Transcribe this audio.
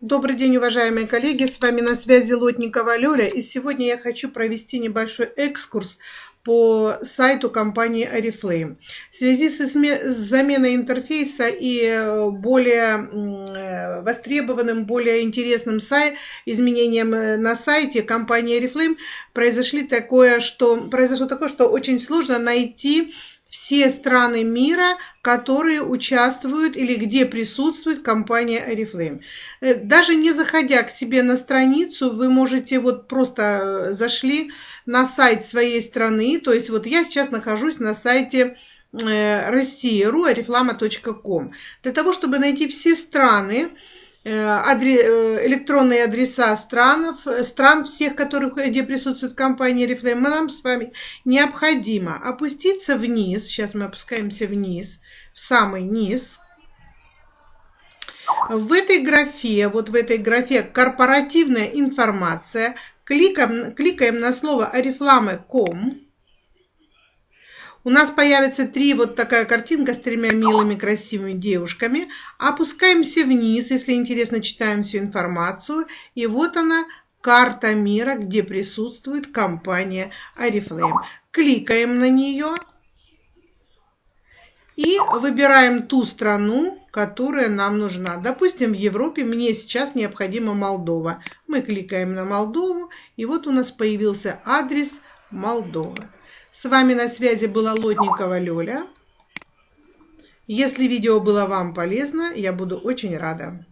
Добрый день, уважаемые коллеги! С вами на связи Лотникова Лёля. И сегодня я хочу провести небольшой экскурс по сайту компании Oriflame. В связи с, заменой интерфейса и э, более э, востребованным, более интересным сай изменением э, на сайте компании Oriflame произошли такое, что, произошло такое, что очень сложно найти все страны мира, которые участвуют или где присутствует компания Oriflame. Э, даже не заходя к себе на страницу, вы можете вот просто э, зашли на сайт своей страны, то есть вот я сейчас нахожусь на сайте э, России.ру, oriflama.com. Для того, чтобы найти все страны, электронные адреса странов, э, стран всех, которых, где присутствует компания Reflame, нам с вами необходимо опуститься вниз. Сейчас мы опускаемся вниз, в самый низ. В этой графе, вот в этой графе корпоративная информация, кликаем, кликаем на слово oriflame.com у нас появится три вот такая картинка с тремя милыми красивыми девушками. Опускаемся вниз, если интересно, читаем всю информацию. И вот она, карта мира, где присутствует компания Oriflame. Кликаем на нее и выбираем ту страну, которая нам нужна. Допустим, в Европе мне сейчас необходима Молдова. Мы кликаем на Молдову, и вот у нас появился адрес Молдовы. С вами на связи была Лотникова Лёля. Если видео было вам полезно, я буду очень рада.